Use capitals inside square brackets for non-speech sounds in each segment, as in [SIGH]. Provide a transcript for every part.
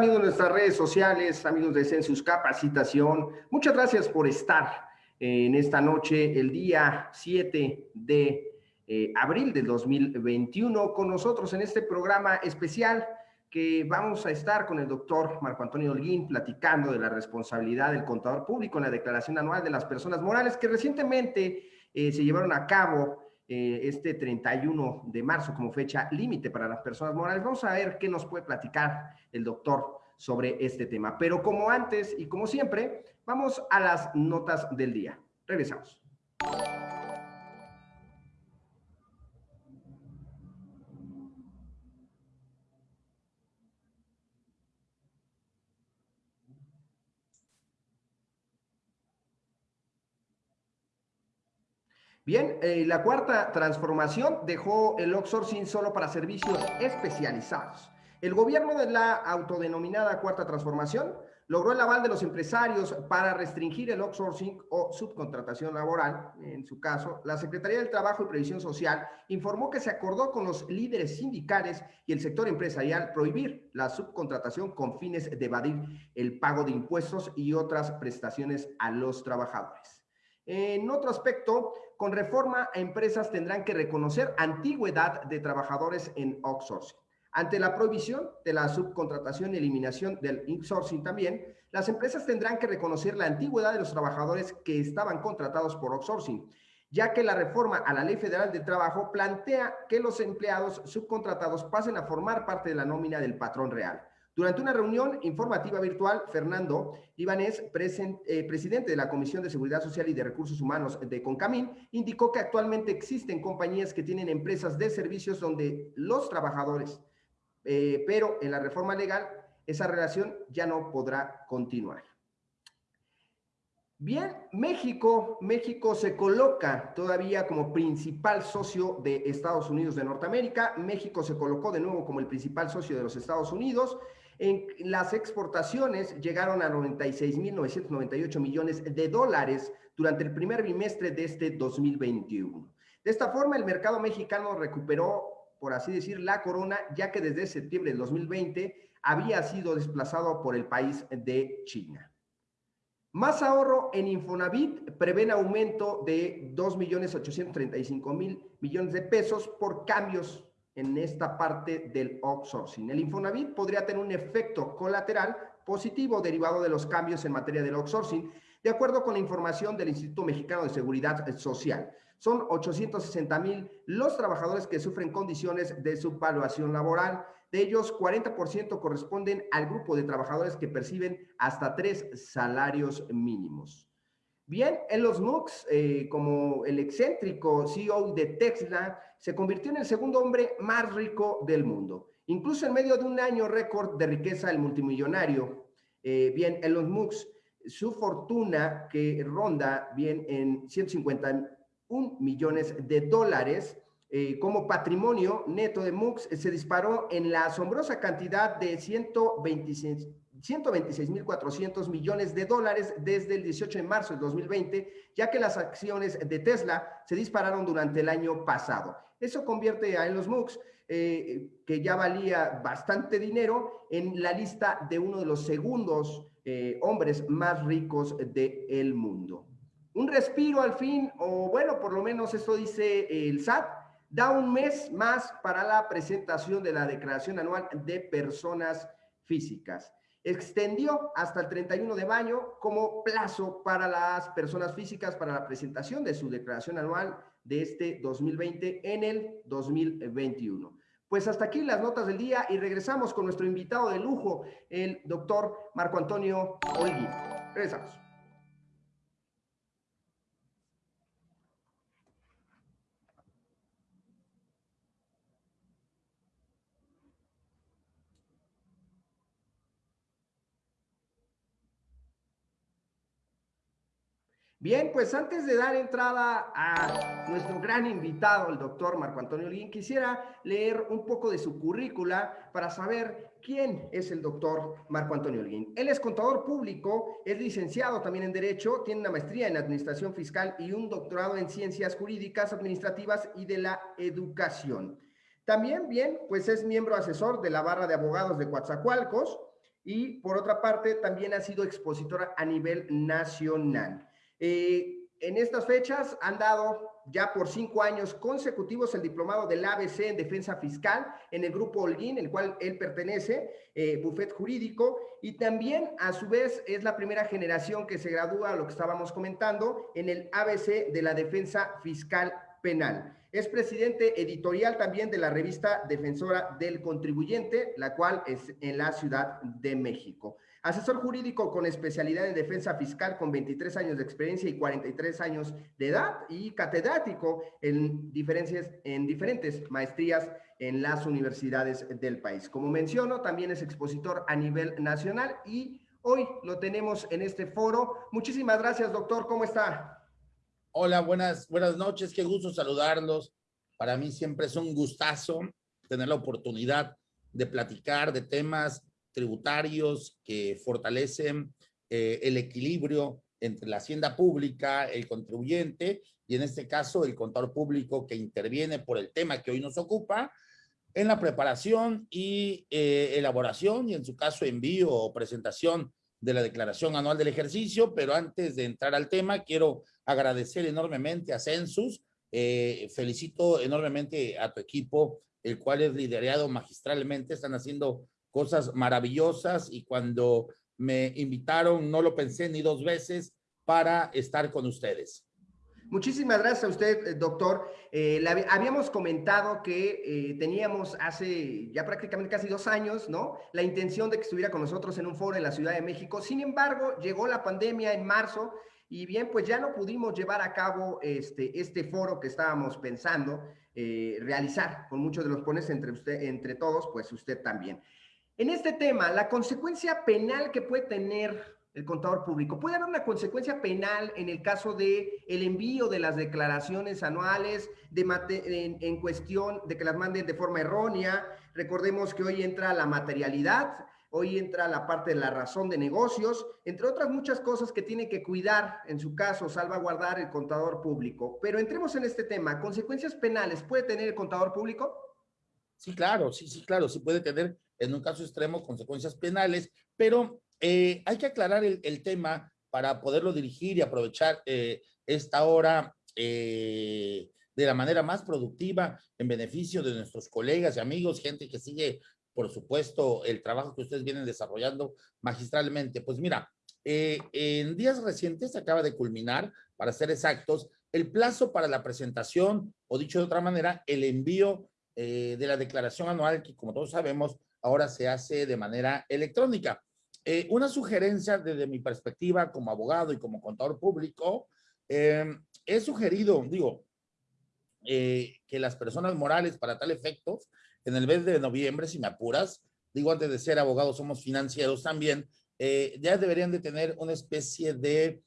amigos de nuestras redes sociales, amigos de Census Capacitación? Muchas gracias por estar en esta noche, el día 7 de eh, abril del 2021, con nosotros en este programa especial que vamos a estar con el doctor Marco Antonio Holguín platicando de la responsabilidad del contador público en la declaración anual de las personas morales que recientemente eh, se llevaron a cabo eh, este 31 de marzo como fecha límite para las personas morales. Vamos a ver qué nos puede platicar el doctor sobre este tema. Pero como antes y como siempre, vamos a las notas del día. Regresamos. Bien, eh, la cuarta transformación dejó el outsourcing solo para servicios especializados. El gobierno de la autodenominada cuarta transformación logró el aval de los empresarios para restringir el outsourcing o subcontratación laboral. En su caso, la Secretaría del Trabajo y Previsión Social informó que se acordó con los líderes sindicales y el sector empresarial prohibir la subcontratación con fines de evadir el pago de impuestos y otras prestaciones a los trabajadores. En otro aspecto, con reforma, empresas tendrán que reconocer antigüedad de trabajadores en outsourcing. Ante la prohibición de la subcontratación y eliminación del insourcing también, las empresas tendrán que reconocer la antigüedad de los trabajadores que estaban contratados por outsourcing, ya que la reforma a la Ley Federal de Trabajo plantea que los empleados subcontratados pasen a formar parte de la nómina del patrón real. Durante una reunión informativa virtual, Fernando Ibanés, eh, presidente de la Comisión de Seguridad Social y de Recursos Humanos de Concamín, indicó que actualmente existen compañías que tienen empresas de servicios donde los trabajadores, eh, pero en la reforma legal, esa relación ya no podrá continuar. Bien, México, México se coloca todavía como principal socio de Estados Unidos de Norteamérica. México se colocó de nuevo como el principal socio de los Estados Unidos en las exportaciones llegaron a 96.998 millones de dólares durante el primer bimestre de este 2021. De esta forma, el mercado mexicano recuperó, por así decir, la corona, ya que desde septiembre del 2020 había sido desplazado por el país de China. Más ahorro en Infonavit prevén aumento de 2.835.000 millones de pesos por cambios en esta parte del outsourcing. El Infonavit podría tener un efecto colateral positivo derivado de los cambios en materia del outsourcing, de acuerdo con la información del Instituto Mexicano de Seguridad Social. Son 860 mil los trabajadores que sufren condiciones de subvaluación laboral. De ellos, 40% corresponden al grupo de trabajadores que perciben hasta tres salarios mínimos. Bien, Elon Musk, eh, como el excéntrico CEO de Tesla, se convirtió en el segundo hombre más rico del mundo. Incluso en medio de un año récord de riqueza del multimillonario, eh, bien, Elon Musk, su fortuna que ronda bien en 151 millones de dólares, eh, como patrimonio neto de Musk se disparó en la asombrosa cantidad de 126 126.400 millones de dólares desde el 18 de marzo del 2020, ya que las acciones de Tesla se dispararon durante el año pasado. Eso convierte a Elon Musk, eh, que ya valía bastante dinero, en la lista de uno de los segundos eh, hombres más ricos del mundo. Un respiro al fin, o bueno, por lo menos esto dice el SAT, da un mes más para la presentación de la declaración anual de personas físicas extendió hasta el 31 de mayo como plazo para las personas físicas para la presentación de su declaración anual de este 2020 en el 2021. Pues hasta aquí las notas del día y regresamos con nuestro invitado de lujo, el doctor Marco Antonio Olgui. Regresamos. Bien, pues antes de dar entrada a nuestro gran invitado, el doctor Marco Antonio Lin, quisiera leer un poco de su currícula para saber quién es el doctor Marco Antonio Lin. Él es contador público, es licenciado también en Derecho, tiene una maestría en Administración Fiscal y un doctorado en Ciencias Jurídicas, Administrativas y de la Educación. También, bien, pues es miembro asesor de la Barra de Abogados de Coatzacoalcos y, por otra parte, también ha sido expositora a nivel nacional. Eh, en estas fechas han dado ya por cinco años consecutivos el diplomado del ABC en defensa fiscal en el grupo Holguín, el cual él pertenece, eh, Jurídico, y también a su vez es la primera generación que se gradúa, lo que estábamos comentando, en el ABC de la defensa fiscal penal. Es presidente editorial también de la revista Defensora del Contribuyente, la cual es en la Ciudad de México. Asesor jurídico con especialidad en defensa fiscal con 23 años de experiencia y 43 años de edad y catedrático en, diferencias, en diferentes maestrías en las universidades del país. Como menciono, también es expositor a nivel nacional y hoy lo tenemos en este foro. Muchísimas gracias, doctor. ¿Cómo está? Hola, buenas, buenas noches. Qué gusto saludarlos. Para mí siempre es un gustazo tener la oportunidad de platicar de temas tributarios que fortalecen eh, el equilibrio entre la hacienda pública, el contribuyente y en este caso el contador público que interviene por el tema que hoy nos ocupa en la preparación y eh, elaboración y en su caso envío o presentación de la declaración anual del ejercicio, pero antes de entrar al tema quiero agradecer enormemente a Census, eh, felicito enormemente a tu equipo, el cual es liderado magistralmente, están haciendo cosas maravillosas y cuando me invitaron no lo pensé ni dos veces para estar con ustedes. Muchísimas gracias a usted, eh, doctor. Eh, habíamos comentado que eh, teníamos hace ya prácticamente casi dos años, ¿no? La intención de que estuviera con nosotros en un foro en la Ciudad de México. Sin embargo, llegó la pandemia en marzo y bien, pues ya no pudimos llevar a cabo este, este foro que estábamos pensando realizar con muchos de los pones entre, usted, entre todos, pues usted también. En este tema, la consecuencia penal que puede tener el contador público, puede haber una consecuencia penal en el caso de envío de las declaraciones anuales en, en, cuestión de que las manden de forma errónea. Recordemos que hoy entra la materialidad, hoy entra la parte de la razón de negocios, entre otras muchas cosas que tiene que cuidar, en su caso, salvaguardar el contador público. Pero entremos en este tema, ¿consecuencias penales puede tener el contador público? Sí, claro, sí, sí, claro, sí puede tener en un caso extremo consecuencias penales, pero eh, hay que aclarar el, tema para poderlo dirigir y aprovechar eh, esta hora eh, de la manera más productiva en beneficio de nuestros colegas y amigos, gente que sigue, por supuesto, el trabajo que ustedes vienen desarrollando magistralmente. Pues mira, en días recientes acaba de culminar, para ser exactos, el plazo para la presentación, o dicho de otra manera, el envío de la declaración anual, que como todos sabemos, ahora se hace de manera electrónica. Eh, una sugerencia desde mi perspectiva como abogado y como contador público, eh, he sugerido, digo, eh, que las personas morales para tal efecto, en el mes de noviembre, si me apuras, digo antes de ser abogado somos financieros también, ya deberían de tener una especie de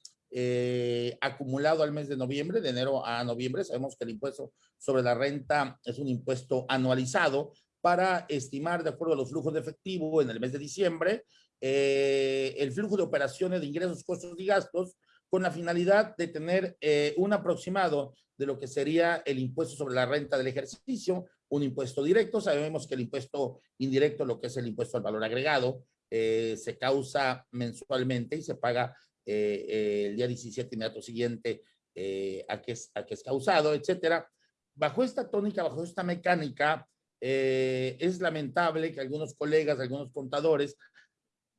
acumulado al mes de noviembre, de enero a noviembre. Sabemos que el impuesto sobre la renta es un impuesto anualizado para estimar, de acuerdo a los flujos de efectivo en el mes de diciembre, eh, el flujo de operaciones de ingresos, costos y gastos, con la finalidad de tener eh, un aproximado de lo que sería el impuesto sobre la renta del ejercicio, un impuesto directo. Sabemos que el impuesto indirecto, lo que es el impuesto al valor agregado, eh, se causa mensualmente y se paga el día 17 inmediato siguiente a, que es, a que es causado, etcétera. Bajo esta tónica, bajo esta mecánica, eh, es lamentable que algunos colegas, algunos contadores,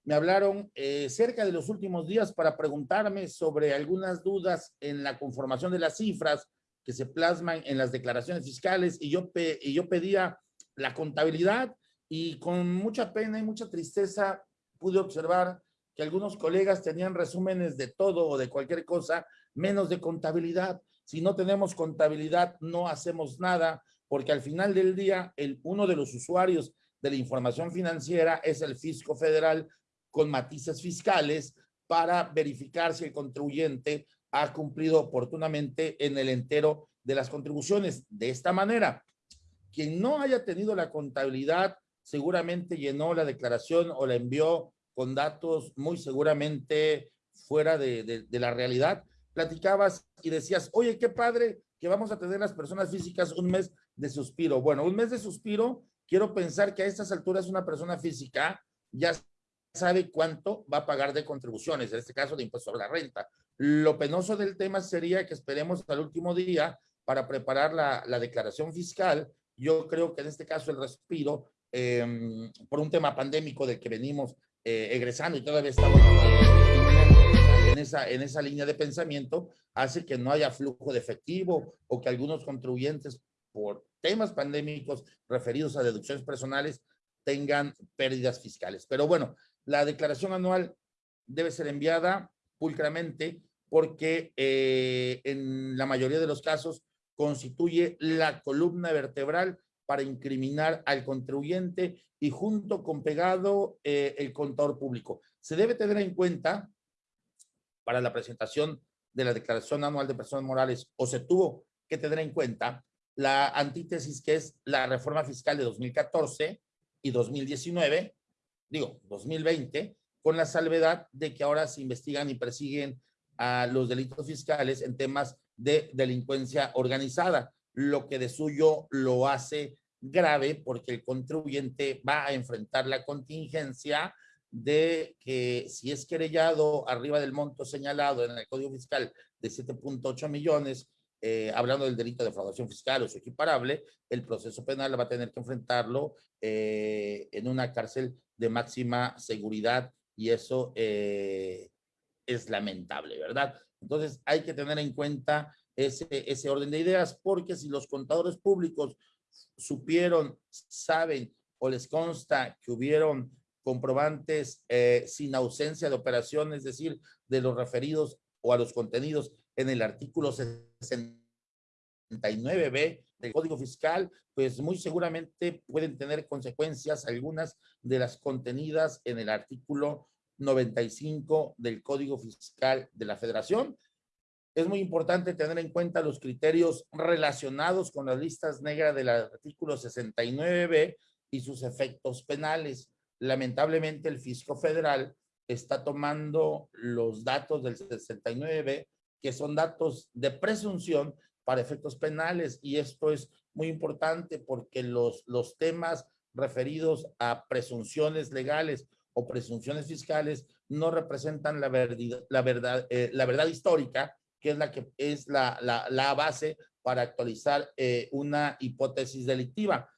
me hablaron eh, cerca de los últimos días para preguntarme sobre algunas dudas en la conformación de las cifras que se plasman en las declaraciones fiscales y yo, y yo pedía la contabilidad y con mucha pena y mucha tristeza pude observar que algunos colegas tenían resúmenes de todo o de cualquier cosa, menos de contabilidad. Si no tenemos contabilidad, no hacemos nada porque al final del día, uno de los usuarios de la información financiera es el fisco federal con matices fiscales para verificar si el contribuyente ha cumplido oportunamente en el entero de las contribuciones. De esta manera, quien no haya tenido la contabilidad seguramente llenó la declaración o la envió con datos muy seguramente fuera de, la realidad. Platicabas y decías, oye, qué padre que vamos a tener las personas físicas un mes de suspiro. Bueno, un mes de suspiro, quiero pensar que a estas alturas una persona física ya sabe cuánto va a pagar de contribuciones, en este caso de impuesto a la renta. Lo penoso del tema sería que esperemos al último día para preparar la, la declaración fiscal. Yo creo que en este caso el respiro, eh, por un tema pandémico del que venimos eh, egresando y todavía estamos en esa, en esa línea de pensamiento, hace que no haya flujo de efectivo o que algunos contribuyentes por temas pandémicos referidos a deducciones personales tengan pérdidas fiscales. Pero bueno, la declaración anual debe ser enviada pulcramente porque eh, en la mayoría de los casos constituye la columna vertebral para incriminar al contribuyente y junto con pegado eh, el contador público. Se debe tener en cuenta para la presentación de la declaración anual de personas morales o se tuvo que tener en cuenta la antítesis que es la reforma fiscal de 2014 y 2019, digo, 2020, con la salvedad de que ahora se investigan y persiguen a los delitos fiscales en temas de delincuencia organizada, lo que de suyo lo hace grave porque el contribuyente va a enfrentar la contingencia de que si es querellado arriba del monto señalado en el Código Fiscal de 7.8 millones, eh, hablando del delito de defraudación fiscal o su equiparable, el proceso penal va a tener que enfrentarlo eh, en una cárcel de máxima seguridad y eso eh, es lamentable, ¿verdad? Entonces hay que tener en cuenta ese, ese orden de ideas porque si los contadores públicos supieron, saben o les consta que hubieron comprobantes eh, sin ausencia de operación, es decir, de los referidos o a los contenidos en el artículo 69b del Código Fiscal, pues muy seguramente pueden tener consecuencias algunas de las contenidas en el artículo 95 del Código Fiscal de la Federación. Es muy importante tener en cuenta los criterios relacionados con las listas negras del artículo 69b y sus efectos penales. Lamentablemente el fisco federal está tomando los datos del 69b, que son datos de presunción para efectos penales y esto es muy importante porque los, los temas referidos a presunciones legales o presunciones fiscales no representan la, verdad, la, verdad, eh, la verdad histórica, que es la que es la, la, la base para actualizar eh, una hipótesis delictiva.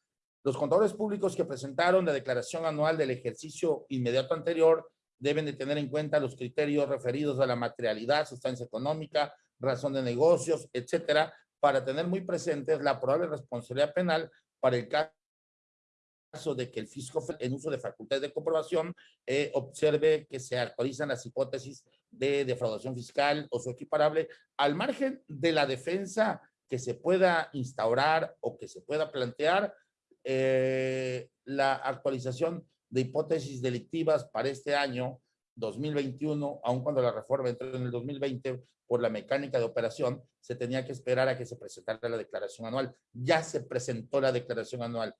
Los contadores públicos que presentaron la declaración anual del ejercicio inmediato anterior deben de tener en cuenta los criterios referidos a la materialidad, sustancia económica, razón de negocios, etcétera, para tener muy presentes la probable responsabilidad penal para el caso de que el fisco en uso de facultades de comprobación eh, observe que se actualizan las hipótesis de defraudación fiscal o su equiparable al margen de la defensa que se pueda instaurar o que se pueda plantear eh, la actualización de hipótesis delictivas para este año 2021, aun cuando la reforma entró en el 2020 por la mecánica de operación, se tenía que esperar a que se presentara la declaración anual. Ya se presentó la declaración anual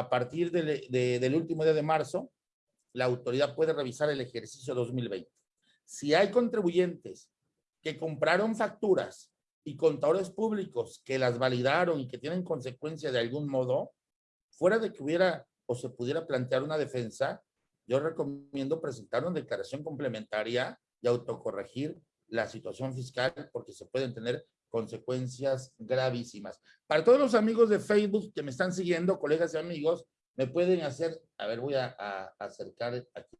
a partir del último día de marzo, la autoridad puede revisar el ejercicio 2020. Si hay contribuyentes que compraron facturas y contadores públicos que las validaron y que tienen consecuencia de algún modo, fuera de que hubiera o se pudiera plantear una defensa, yo recomiendo presentar una declaración complementaria y autocorregir la situación fiscal porque se pueden tener consecuencias gravísimas. Para todos los amigos de Facebook que me están siguiendo, colegas y amigos, me pueden hacer, a ver, voy a, acercar aquí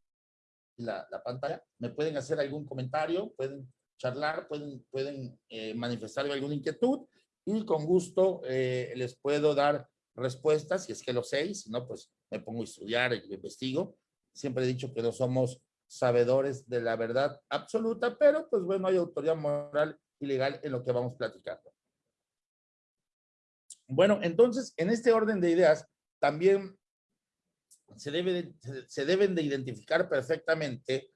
la, pantalla, me pueden hacer algún comentario, pueden charlar, pueden, pueden eh, manifestar alguna inquietud y con gusto eh, les puedo dar respuestas, si es que lo sé, si no, pues me pongo a estudiar y investigo. Siempre he dicho que no somos sabedores de la verdad absoluta, pero pues bueno, hay autoridad moral ilegal en lo que vamos platicando. Bueno, entonces, en este orden de ideas, también se, debe se deben de identificar perfectamente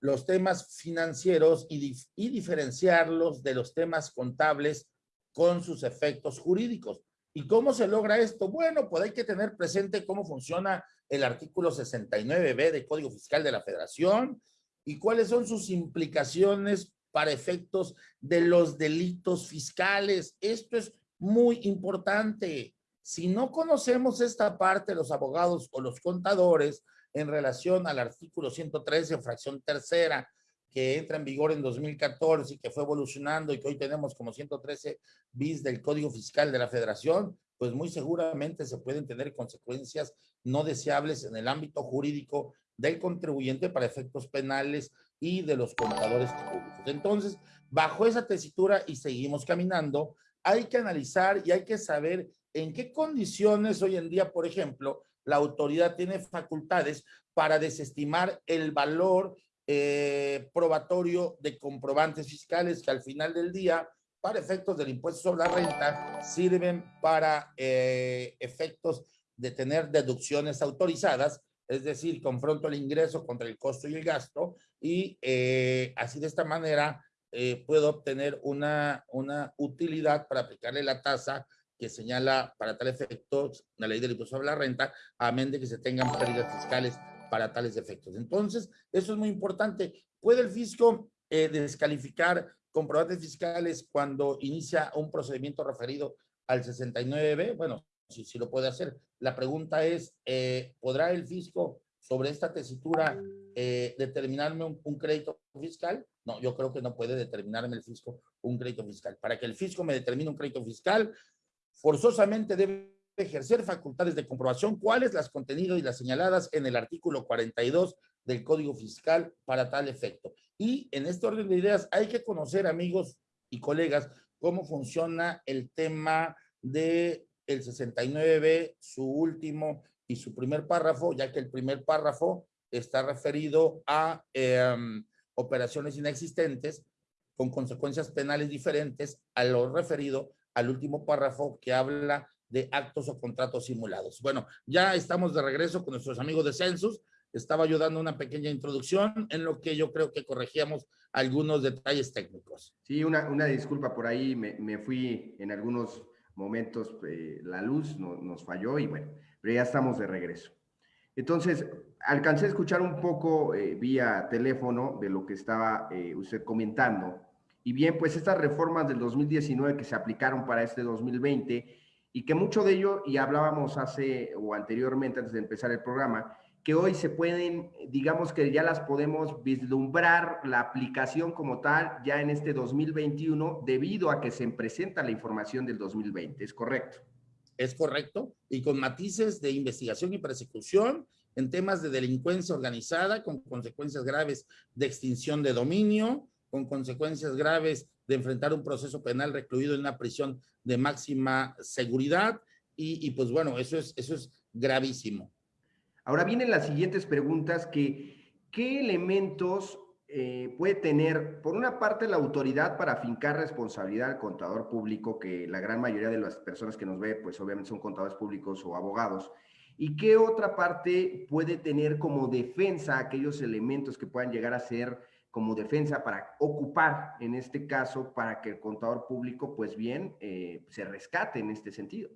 los temas financieros y, y diferenciarlos de los temas contables con sus efectos jurídicos. ¿Y cómo se logra esto? Bueno, pues hay que tener presente cómo funciona el artículo 69b del Código Fiscal de la Federación y cuáles son sus implicaciones para efectos de los delitos fiscales. Esto es muy importante. Si no conocemos esta parte, los abogados o los contadores, en relación al artículo 113, fracción tercera, que entra en vigor en 2014 y que fue evolucionando y que hoy tenemos como 113 bis del Código Fiscal de la Federación, pues muy seguramente se pueden tener consecuencias no deseables en el ámbito jurídico del contribuyente para efectos penales y de los contadores públicos. Entonces, bajo esa tesitura y seguimos caminando, hay que analizar y hay que saber en qué condiciones hoy en día, por ejemplo, la autoridad tiene facultades para desestimar el valor eh, probatorio de comprobantes fiscales que al final del día, para efectos del impuesto sobre la renta, sirven para eh, efectos de tener deducciones autorizadas, es decir, confronto el ingreso contra el costo y el gasto, y eh, así de esta manera puedo obtener una, una utilidad para aplicarle la tasa que señala para tal efecto la ley del impuesto sobre la renta, amén de que se tengan pérdidas fiscales para tales efectos. Entonces, eso es muy importante. ¿Puede el fisco eh, descalificar comprobantes fiscales cuando inicia un procedimiento referido al 69B? Bueno, sí, sí lo puede hacer. La pregunta es, eh, ¿podrá el fisco sobre esta tesitura eh, determinarme un, un, crédito fiscal? No, yo creo que no puede determinarme el fisco un crédito fiscal. Para que el fisco me determine un crédito fiscal, forzosamente debe ejercer facultades de comprobación, cuáles las contenidos y las señaladas en el artículo 42 del Código Fiscal para tal efecto. Y en este orden de ideas hay que conocer, amigos y colegas, cómo funciona el tema de el 69B, su último y su primer párrafo, ya que el primer párrafo está referido a em, operaciones inexistentes con consecuencias penales diferentes a lo referido al último párrafo que habla de actos o contratos simulados. Bueno, ya estamos de regreso con nuestros amigos de Census. Estaba yo dando una pequeña introducción en lo que yo creo que corregíamos algunos detalles técnicos. Sí, una, una disculpa por ahí, me, me fui en algunos momentos, eh, la luz no, nos falló y bueno, pero ya estamos de regreso. Entonces, alcancé a escuchar un poco eh, vía teléfono de lo que estaba eh, usted comentando y bien, pues estas reformas del 2019 que se aplicaron para este 2020 y que mucho de ello, y hablábamos hace o anteriormente antes de empezar el programa, que hoy se pueden, digamos que ya las podemos vislumbrar la aplicación como tal ya en este 2021 debido a que se presenta la información del 2020, ¿es correcto? Es correcto, y con matices de investigación y persecución en temas de delincuencia organizada con consecuencias graves de extinción de dominio, con consecuencias graves de enfrentar un proceso penal recluido en una prisión de máxima seguridad y, pues bueno, eso es, eso es gravísimo. Ahora vienen las siguientes preguntas que, ¿qué elementos eh, puede tener, por una parte, la autoridad para fincar responsabilidad al contador público, que la gran mayoría de las personas que nos ve, pues obviamente son contadores públicos o abogados, y qué otra parte puede tener como defensa aquellos elementos que puedan llegar a ser como defensa para ocupar, en este caso, para que el contador público, pues bien, eh, se rescate en este sentido.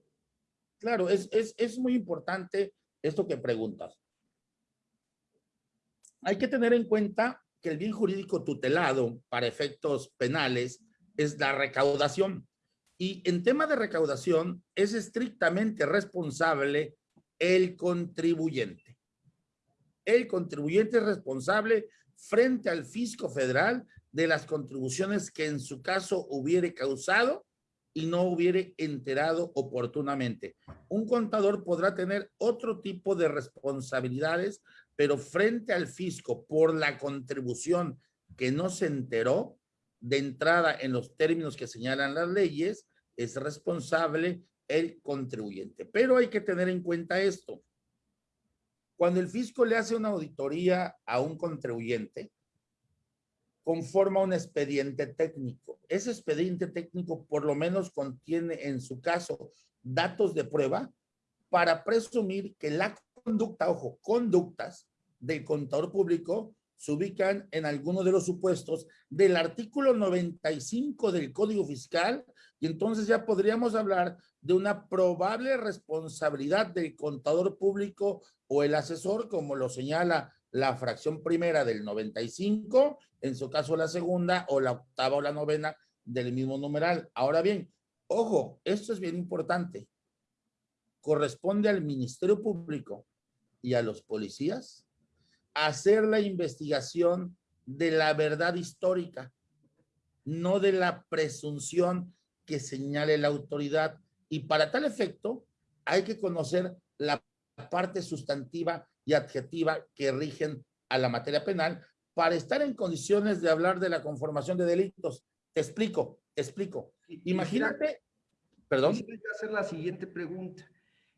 Claro, es, es, es muy importante esto que preguntas. Hay que tener en cuenta que el bien jurídico tutelado para efectos penales es la recaudación. Y en tema de recaudación es estrictamente responsable el contribuyente. El contribuyente es responsable frente al fisco federal de las contribuciones que en su caso hubiere causado y no hubiere enterado oportunamente. Un contador podrá tener otro tipo de responsabilidades, pero frente al fisco por la contribución que no se enteró de entrada en los términos que señalan las leyes, es responsable el contribuyente. Pero hay que tener en cuenta esto. Cuando el fisco le hace una auditoría a un contribuyente, conforma un expediente técnico. Ese expediente técnico por lo menos contiene en su caso datos de prueba para presumir que la conducta, ojo, conductas del contador público se ubican en alguno de los supuestos del artículo 95 del Código Fiscal y entonces ya podríamos hablar de una probable responsabilidad del contador público o el asesor, como lo señala la fracción primera del 95, en su caso la segunda, o la octava o la novena del mismo numeral. Ahora bien, ojo, esto es bien importante. Corresponde al Ministerio Público y a los policías hacer la investigación de la verdad histórica, no de la presunción que señale la autoridad. Y para tal efecto, hay que conocer la parte sustantiva y adjetiva que rigen a la materia penal para estar en condiciones de hablar de la conformación de delitos. Te explico, te explico. Imagínate, perdón. Quisiera hacer la siguiente pregunta.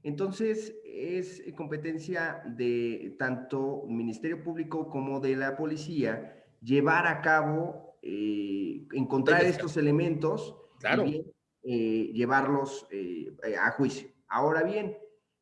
Entonces, es competencia de tanto Ministerio Público como de la policía llevar a cabo, eh, encontrar estos elementos claro. y eh, llevarlos eh, a juicio. Ahora bien,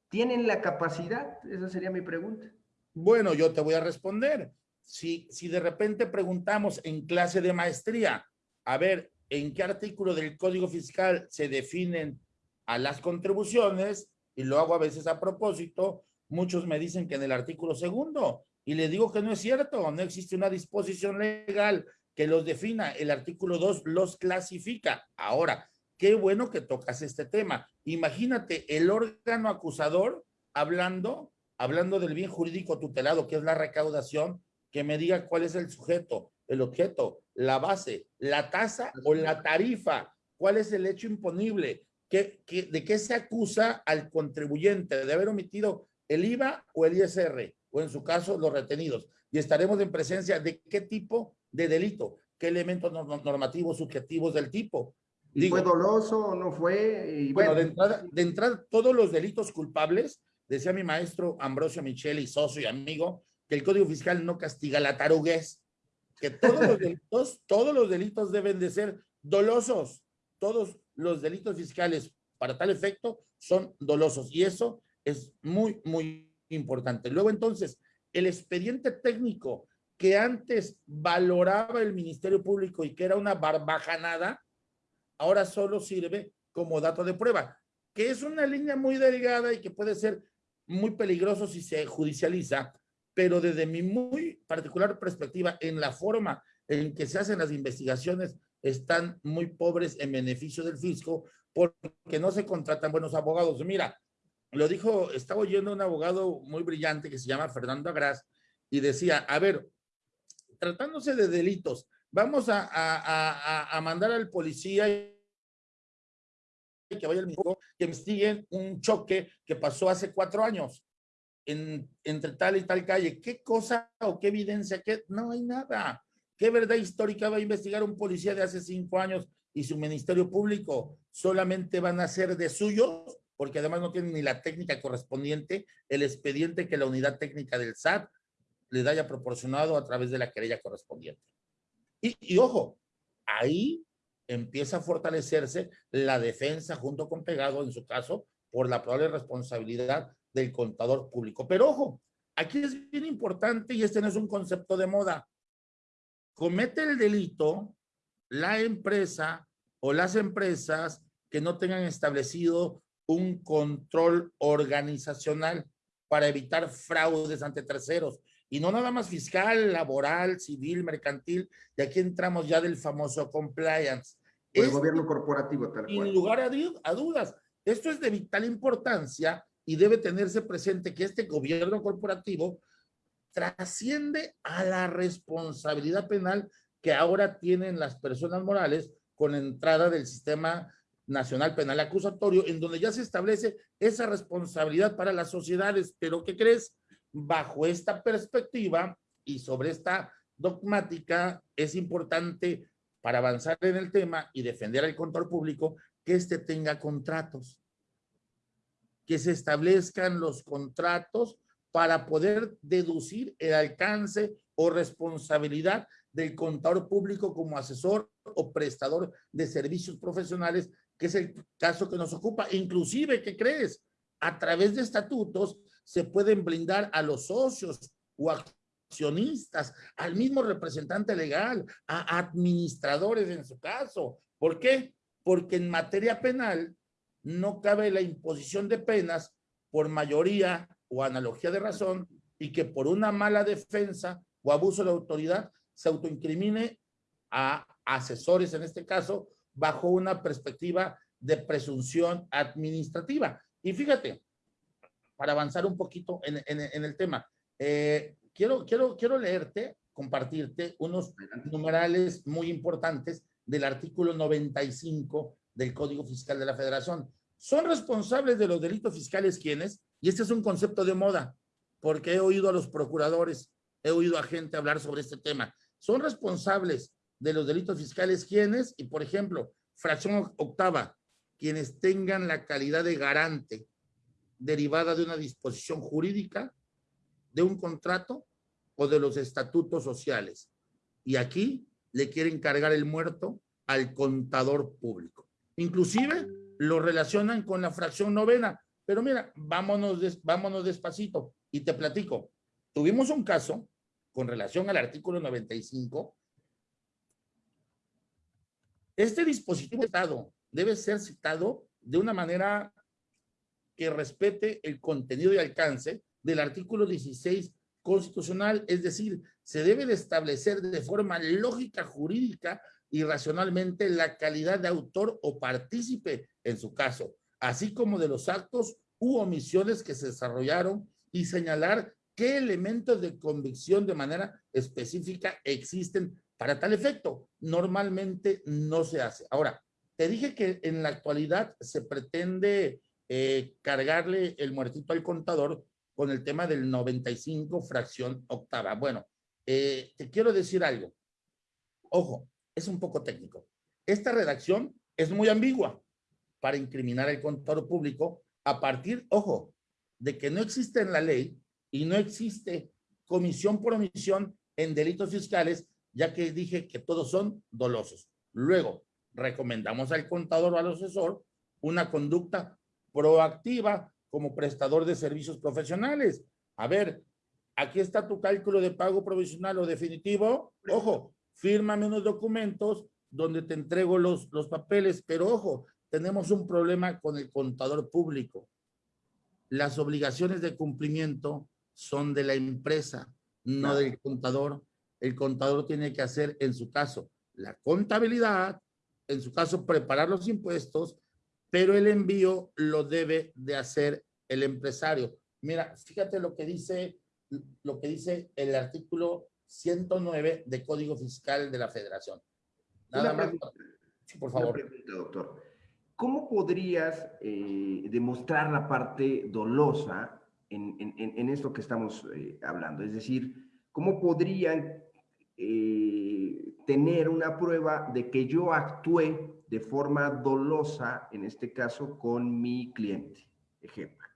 ¿tienen la capacidad? Esa sería mi pregunta. Bueno, yo te voy a responder. Si, si de repente preguntamos en clase de maestría, a ver, ¿en qué artículo del Código Fiscal se definen a las contribuciones? y lo hago a veces a propósito, muchos me dicen que en el artículo segundo, y le digo que no es cierto, no existe una disposición legal que los defina, el artículo 2 los clasifica. Ahora, qué bueno que tocas este tema. Imagínate el órgano acusador hablando, hablando del bien jurídico tutelado, que es la recaudación, que me diga cuál es el sujeto, el objeto, la base, la tasa o la tarifa, cuál es el hecho imponible, de qué se acusa al contribuyente? ¿De haber omitido el IVA o el ISR? O en su caso, los retenidos. Y estaremos en presencia de qué tipo de delito, qué elementos normativos subjetivos del tipo. ¿Y fue doloso o no fue? bueno, de, entrada, de entrada, todos los delitos culpables, decía mi maestro Ambrosio Micheli, socio y amigo, que el Código Fiscal no castiga la taruguez, que todos los delitos, [LAUGHS] todos los delitos deben de ser dolosos, todos los delitos fiscales para tal efecto son dolosos y eso es muy, muy importante. Luego entonces, el expediente técnico que antes valoraba el Ministerio Público y que era una barbajanada, ahora solo sirve como dato de prueba, que es una línea muy delgada y que puede ser muy peligroso si se judicializa, pero desde mi muy particular perspectiva, en la forma en que se hacen las investigaciones están muy pobres en beneficio del fisco porque no se contratan buenos abogados. Mira, lo dijo, estaba oyendo un abogado muy brillante que se llama Fernando Agras y decía, a ver, tratándose de delitos, vamos a, mandar al policía que vaya al mismo, que investiguen un choque que pasó hace cuatro años en, entre tal y tal calle. ¿Qué cosa o qué evidencia? ¿Qué? No hay nada. ¿Qué verdad histórica va a investigar un policía de hace cinco años y su ministerio público? Solamente van a ser de suyos, porque además no tienen ni la técnica correspondiente, el expediente que la unidad técnica del SAT les haya proporcionado a través de la querella correspondiente. Y ojo, ahí empieza a fortalecerse la defensa junto con Pegado, en su caso, por la probable responsabilidad del contador público. Pero ojo, aquí es bien importante y este no es un concepto de moda comete el delito la empresa o las empresas que no tengan establecido un control organizacional para evitar fraudes ante terceros. Y no nada más fiscal, laboral, civil, mercantil, y aquí entramos ya del famoso compliance. el gobierno corporativo, tal cual. Sin lugar a, a dudas, esto es de vital importancia y debe tenerse presente que este gobierno corporativo trasciende a la responsabilidad penal que ahora tienen las personas morales con entrada del sistema nacional penal acusatorio, en donde ya se establece esa responsabilidad para las sociedades. Pero, ¿qué crees? Bajo esta perspectiva y sobre esta dogmática, es importante para avanzar en el tema y defender al control público que éste tenga contratos, que se establezcan los contratos para poder deducir el alcance o responsabilidad del contador público como asesor o prestador de servicios profesionales, que es el caso que nos ocupa. Inclusive, ¿qué crees? A través de estatutos se pueden blindar a los socios o accionistas, al mismo representante legal, a administradores en su caso. ¿Por qué? Porque en materia penal no cabe la imposición de penas por mayoría o analogía de razón y que por una mala defensa o abuso de autoridad se autoincrimine a asesores, en este caso, bajo una perspectiva de presunción administrativa. Y fíjate, para avanzar un poquito en, el tema, eh, quiero, quiero, quiero leerte, compartirte unos numerales muy importantes del artículo 95 del Código Fiscal de la Federación. Son responsables de los delitos fiscales quienes, y este es un concepto de moda, porque he oído a los procuradores, he oído a gente hablar sobre este tema. Son responsables de los delitos fiscales quienes, y por ejemplo, fracción octava, quienes tengan la calidad de garante derivada de una disposición jurídica, de un contrato o de los estatutos sociales. Y aquí le quieren cargar el muerto al contador público. Inclusive lo relacionan con la fracción novena. Pero mira, vámonos, vámonos despacito y te platico. Tuvimos un caso con relación al artículo 95. Este dispositivo Estado debe ser citado de una manera que respete el contenido y alcance del artículo 16 constitucional, es decir, se debe de establecer de forma lógica, jurídica y racionalmente la calidad de autor o partícipe en su caso, así como de los actos u omisiones que se desarrollaron y señalar qué elementos de convicción de manera específica existen para tal efecto. Normalmente no se hace. Ahora, te dije que en la actualidad se pretende eh, cargarle el muertito al contador con el tema del 95 fracción octava. Bueno, eh, te quiero decir algo. Ojo, es un poco técnico. Esta redacción es muy ambigua para incriminar al contador público a partir, ojo, de que no existe en la ley y no existe comisión por omisión en delitos fiscales, ya que dije que todos son dolosos. Luego, recomendamos al contador o al asesor una conducta proactiva como prestador de servicios profesionales. A ver, aquí está tu cálculo de pago provisional o definitivo. Ojo, fírmame unos documentos donde te entrego los, los papeles, pero ojo, tenemos un problema con el contador público. Las obligaciones de cumplimiento son de la empresa, no del contador. El contador tiene que hacer, en su caso, la contabilidad, en su caso, preparar los impuestos, pero el envío lo debe de hacer el empresario. Mira, fíjate lo que dice, lo que dice el artículo 109 de Código Fiscal de la Federación. Nada más. por favor. doctor. ¿Cómo podrías eh, demostrar la parte dolosa en, en, esto que estamos eh, hablando? Es decir, ¿cómo podrían eh, tener una prueba de que yo actué de forma dolosa, en este caso, con mi cliente? Ejemplo.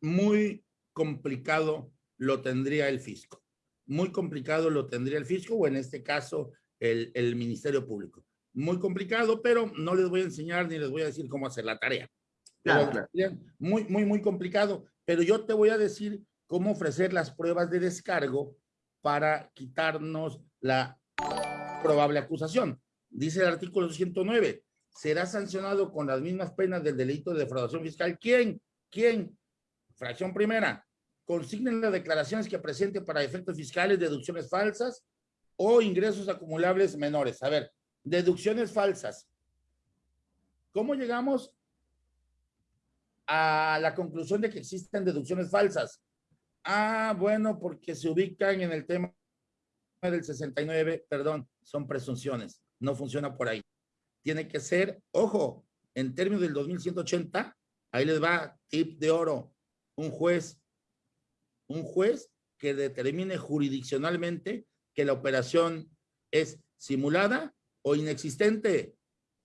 Muy complicado lo tendría el fisco. Muy complicado lo tendría el fisco o en este caso el, el Ministerio Público. Muy complicado, pero no les voy a enseñar ni les voy a decir cómo hacer la tarea. Claro, Muy, muy, muy complicado. Pero yo te voy a decir cómo ofrecer las pruebas de descargo para quitarnos la probable acusación. Dice el artículo 109, será sancionado con las mismas penas del delito de defraudación fiscal. ¿Quién? ¿Quién? Fracción primera. Consignen las declaraciones que presente para efectos fiscales deducciones falsas o ingresos acumulables menores. A ver, deducciones falsas. ¿Cómo llegamos a la conclusión de que existen deducciones falsas? Ah, bueno, porque se ubican en el tema del 69, perdón, son presunciones, no funciona por ahí. Tiene que ser, ojo, en términos del 2180, ahí les va tip de oro, un juez, un juez que determine jurisdiccionalmente que la operación es simulada o inexistente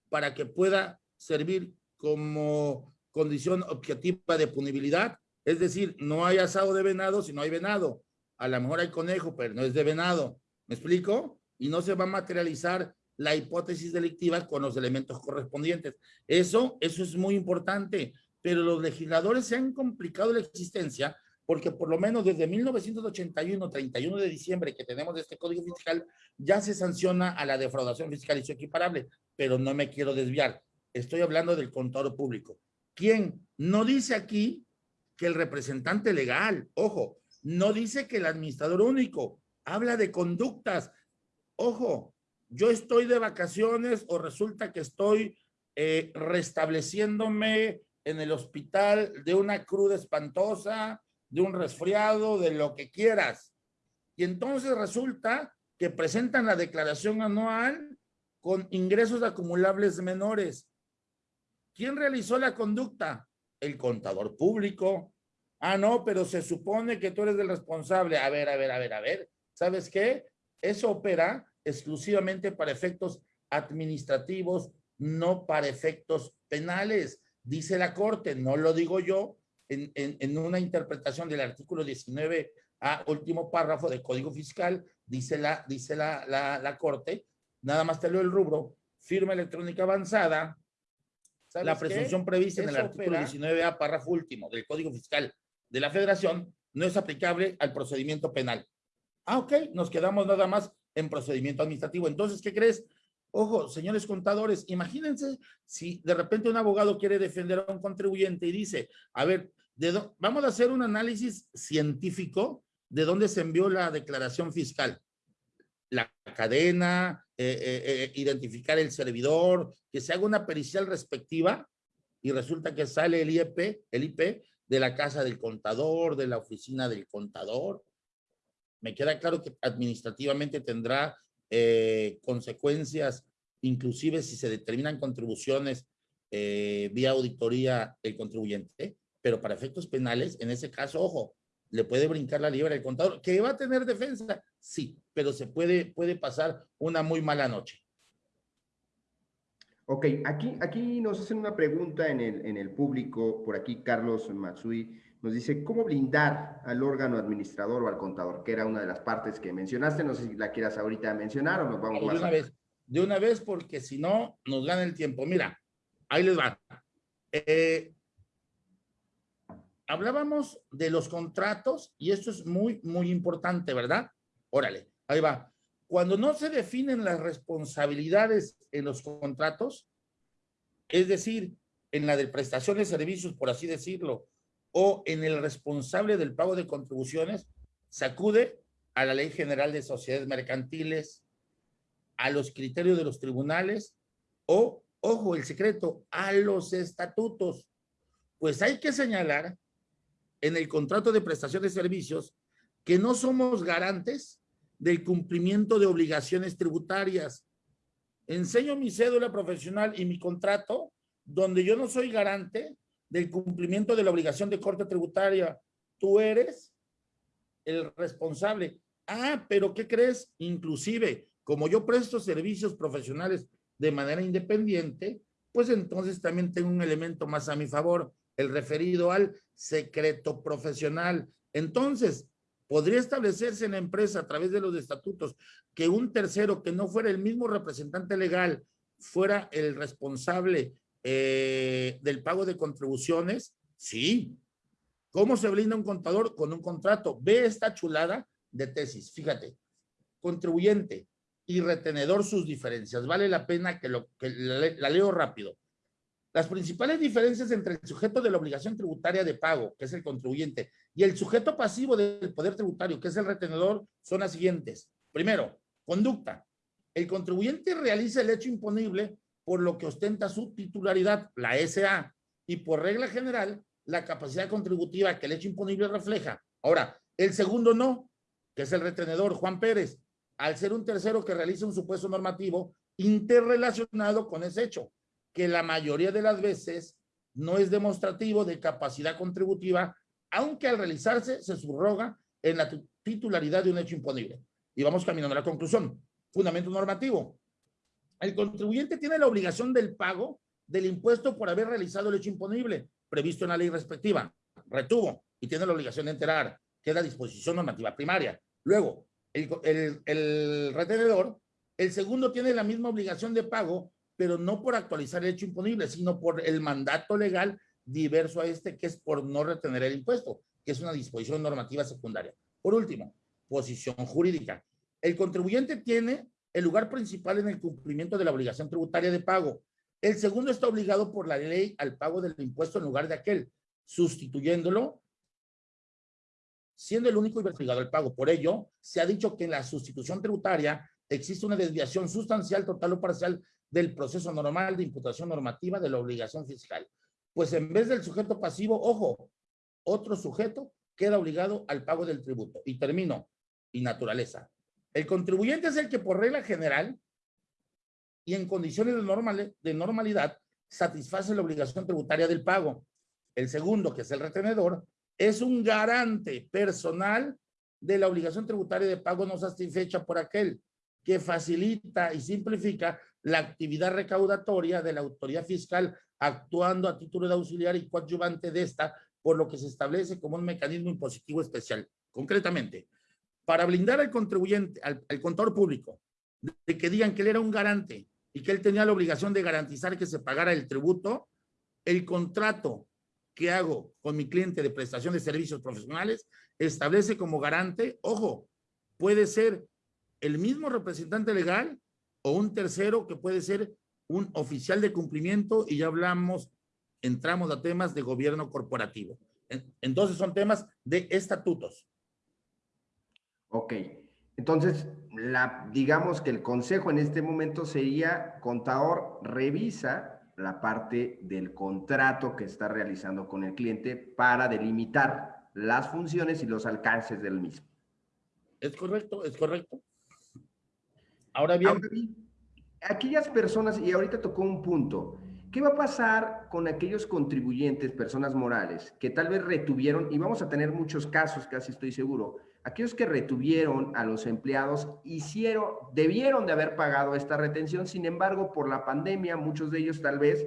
para que pueda servir como condición objetiva de punibilidad es decir, no hay asado de venado si no hay venado. A lo mejor hay conejo, pero no es de venado. ¿Me explico? Y no se va a materializar la hipótesis delictiva con los elementos correspondientes. Eso, eso es muy importante. Pero los legisladores se han complicado la existencia porque por lo menos desde 1981, 31 de diciembre que tenemos este código fiscal, ya se sanciona a la defraudación fiscal y su equiparable, pero no me quiero desviar. Estoy hablando del contador público. ¿Quién? No dice aquí que el representante legal, ojo, no dice que el administrador único, habla de conductas. Ojo, yo estoy de vacaciones o resulta que estoy eh, restableciéndome en el hospital de una cruda espantosa, de un resfriado, de lo que quieras. Y entonces resulta que presentan la declaración anual con ingresos acumulables menores. ¿Quién realizó la conducta? El contador público. Ah, no, pero se supone que tú eres el responsable. A ver, a ver, a ver, a ver. ¿Sabes qué? Eso opera exclusivamente para efectos administrativos, no para efectos penales. Dice la Corte, no lo digo yo, en, una interpretación del artículo 19 a último párrafo del Código Fiscal, dice la, dice la, la, Corte, nada más te leo el rubro, firma electrónica avanzada, la presunción prevista en el artículo 19A, párrafo último del Código Fiscal de la Federación, no es aplicable al procedimiento penal. Ah, ok, nos quedamos nada más en procedimiento administrativo. Entonces, ¿qué crees? Ojo, señores contadores, imagínense si de repente un abogado quiere defender a un contribuyente y dice, a ver, vamos a hacer un análisis científico de dónde se envió la declaración fiscal. La cadena, eh, eh, eh, identificar el servidor, que se haga una pericial respectiva y resulta que sale el IEP, el IP de la casa del contador, de la oficina del contador. Me queda claro que administrativamente tendrá consecuencias, inclusive si se determinan contribuciones vía auditoría el contribuyente, pero para efectos penales, en ese caso, ojo, le puede brincar la libre al contador, que va a tener defensa, sí, pero se puede, puede pasar una muy mala noche. Ok, aquí, aquí nos hacen una pregunta en el, en el público, por aquí Carlos Matsui nos dice, ¿cómo blindar al órgano administrador o al contador? Que era una de las partes que mencionaste, no sé si la quieras ahorita mencionar o nos vamos de una vez, de una vez porque si no nos gana el tiempo. Mira, ahí les va. Eh, hablábamos de los contratos y esto es muy, muy importante, ¿verdad? Órale, ahí va. Cuando no se definen las responsabilidades en los contratos, es decir, en la de prestación de servicios, por así decirlo, o en el responsable del pago de contribuciones, se acude a la Ley General de Sociedades Mercantiles, a los criterios de los tribunales o, ojo, el secreto, a los estatutos. Pues hay que señalar en el contrato de prestación de servicios que no somos garantes del cumplimiento de obligaciones tributarias. Enseño mi cédula profesional y mi contrato donde yo no soy garante del cumplimiento de la obligación de corte tributaria. Tú eres el responsable. Ah, pero ¿qué crees? Inclusive, como yo presto servicios profesionales de manera independiente, pues entonces también tengo un elemento más a mi favor el referido al secreto profesional. Entonces, podría establecerse en la empresa a través de los estatutos que un tercero que no fuera el mismo representante legal fuera el responsable eh, del pago de contribuciones. Sí. ¿Cómo se blinda un contador? Con un contrato. Ve esta chulada de tesis. Fíjate, contribuyente y retenedor sus diferencias. Vale la pena que, lo, que la leo rápido. Las principales diferencias entre el sujeto de la obligación tributaria de pago, que es el contribuyente, y el sujeto pasivo del poder tributario, que es el retenedor, son las siguientes. Primero, conducta. El contribuyente realiza el hecho imponible por lo que ostenta su titularidad, la SA, y por regla general, la capacidad contributiva que el hecho imponible refleja. Ahora, el segundo no, que es el retenedor, Juan Pérez, al ser un tercero que realiza un supuesto normativo interrelacionado con ese hecho que la mayoría de las veces no es demostrativo de capacidad contributiva, aunque al realizarse se subroga en la titularidad de un hecho imponible. Y vamos caminando a la conclusión. Fundamento normativo. El contribuyente tiene la obligación del pago del impuesto por haber realizado el hecho imponible previsto en la ley respectiva. Retuvo y tiene la obligación de enterar. Queda disposición normativa primaria. Luego, el, el retenedor, el segundo tiene la misma obligación de pago pero no por actualizar el hecho imponible, sino por el mandato legal diverso a este, que es por no retener el impuesto. que es una disposición normativa secundaria. Por último, posición jurídica. El contribuyente tiene el lugar principal en el cumplimiento de la obligación tributaria de pago. El segundo está obligado por la ley al pago del impuesto en lugar de aquel, sustituyéndolo, siendo el único investigado al pago. Por ello, se ha dicho que en la sustitución tributaria existe una desviación sustancial, total o parcial del proceso normal de imputación normativa de la obligación fiscal. Pues en vez del sujeto pasivo, ojo, otro sujeto queda obligado al pago del tributo. Y termino, y naturaleza. El contribuyente es el que por regla general y en condiciones de, de normalidad satisface la obligación tributaria del pago. El segundo, que es el retenedor, es un garante personal de la obligación tributaria de pago no satisfecha por aquel que facilita y simplifica la actividad recaudatoria de la autoridad fiscal actuando a título de auxiliar y coadyuvante de esta, por lo que se establece como un mecanismo impositivo especial. Concretamente, para blindar al contribuyente, al, contador público, de que digan que él era un garante y que él tenía la obligación de garantizar que se pagara el tributo, el contrato que hago con mi cliente de prestación de servicios profesionales establece como garante, ojo, puede ser el mismo representante legal o un tercero que puede ser un oficial de cumplimiento y ya hablamos, entramos a temas de gobierno corporativo. Entonces son temas de estatutos. Ok, entonces la, digamos que el consejo en este momento sería, contador, revisa la parte del contrato que está realizando con el cliente para delimitar las funciones y los alcances del mismo. Es correcto, es correcto. Ahora bien, aquellas personas, y ahorita tocó un punto, ¿qué va a pasar con aquellos contribuyentes, personas morales, que tal vez retuvieron, y vamos a tener muchos casos, casi estoy seguro, aquellos que retuvieron a los empleados hicieron, debieron de haber pagado esta retención, sin embargo, por la pandemia, muchos de ellos tal vez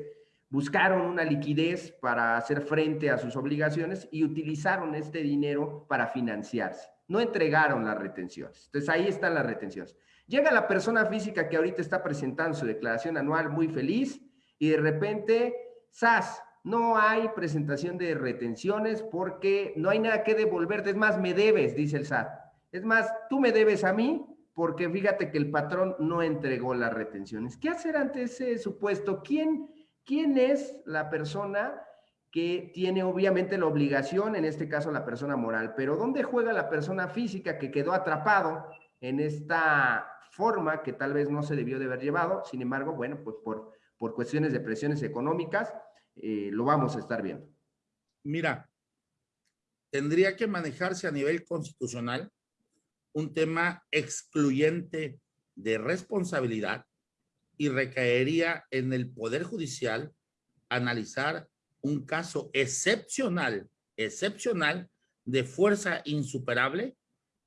buscaron una liquidez para hacer frente a sus obligaciones y utilizaron este dinero para financiarse. No entregaron las retenciones. Entonces ahí están las retenciones. Llega la persona física que ahorita está presentando su declaración anual muy feliz y de repente, SAS, no hay presentación de retenciones porque no hay nada que devolverte. Es más, me debes, dice el SAT. Es más, tú me debes a mí porque fíjate que el patrón no entregó las retenciones. ¿Qué hacer ante ese supuesto? ¿Quién, quién es la persona que tiene obviamente la obligación, en este caso la persona moral, pero ¿dónde juega la persona física que quedó atrapado en esta forma que tal vez no se debió de haber llevado. Sin embargo, bueno, pues por, por cuestiones de presiones económicas, eh, lo vamos a estar viendo. Mira, tendría que manejarse a nivel constitucional un tema excluyente de responsabilidad y recaería en el Poder Judicial analizar un caso excepcional, excepcional de fuerza insuperable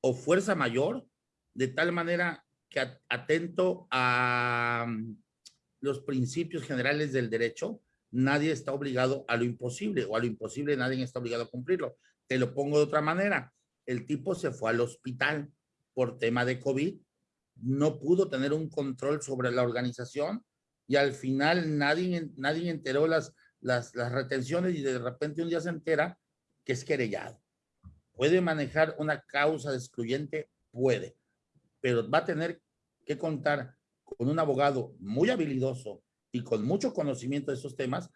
o fuerza mayor, de tal manera atento a mm, los principios generales del derecho, nadie está obligado a lo imposible o a lo imposible nadie está obligado a cumplirlo. Te lo pongo de otra manera. El tipo se fue al hospital por tema de COVID, no pudo tener un control sobre la organización y al final nadie, nadie enteró las, las, las retenciones y de repente un día se entera que es querellado. ¿Puede manejar una causa excluyente? Puede, pero va a tener que contar con un abogado muy habilidoso y con mucho conocimiento de esos temas,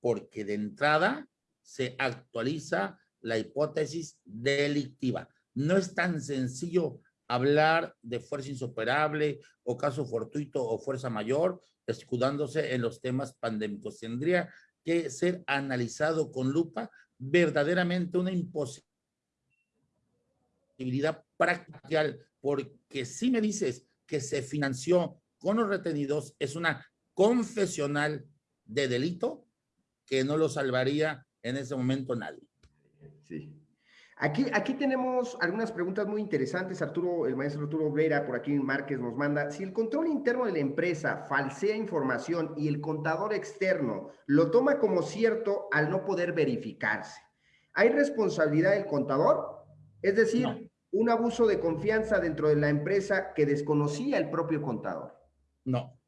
porque de entrada se actualiza la hipótesis delictiva. No es tan sencillo hablar de fuerza insuperable o caso fortuito o fuerza mayor, escudándose en los temas pandémicos. Tendría que ser analizado con lupa verdaderamente una imposibilidad práctica, porque si me dices que se financió con los retenidos es una confesional de delito que no lo salvaría en ese momento nadie. Sí. Aquí, aquí tenemos algunas preguntas muy interesantes. Arturo, el maestro Arturo Vera, por aquí Márquez nos manda, si el control interno de la empresa falsea información y el contador externo lo toma como cierto al no poder verificarse, ¿hay responsabilidad del contador? Es decir, un abuso de confianza dentro de la empresa que desconocía el propio contador. No,